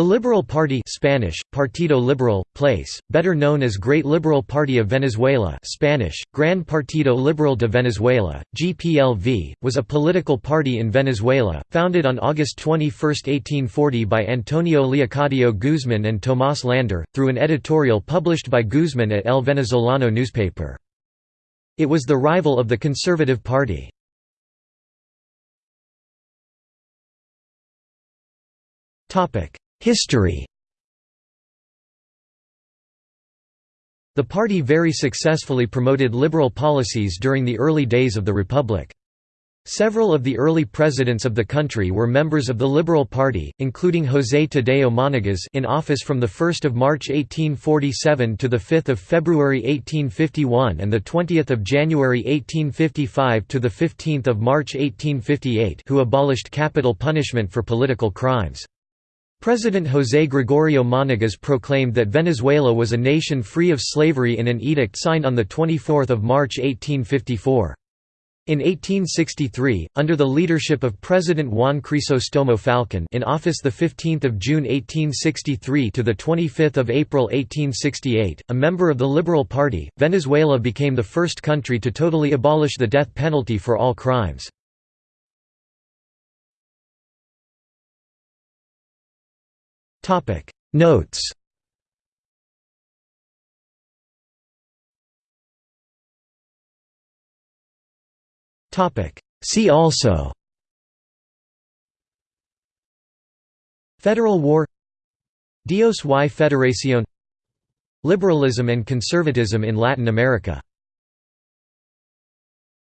The Liberal Party Spanish, Partido Liberal, place, better known as Great Liberal Party of Venezuela Spanish, Gran Partido Liberal de Venezuela, GPLV, was a political party in Venezuela, founded on August 21, 1840 by Antonio Leocadio Guzman and Tomás Lander, through an editorial published by Guzman at El Venezolano newspaper. It was the rival of the Conservative Party. History The party very successfully promoted liberal policies during the early days of the Republic. Several of the early presidents of the country were members of the Liberal Party, including José Tadeo Monagas in office from 1 March 1847 to 5 February 1851 and 20 January 1855 to 15 March 1858 who abolished capital punishment for political crimes. President José Gregorio Monagas proclaimed that Venezuela was a nation free of slavery in an edict signed on 24 March 1854. In 1863, under the leadership of President Juan Crisostomo Falcon in office 15 June 1863 to 25 April 1868, a member of the Liberal Party, Venezuela became the first country to totally abolish the death penalty for all crimes. Topic. Notes. Topic. See also. Federal War. Dios y Federación. Liberalism and conservatism in Latin America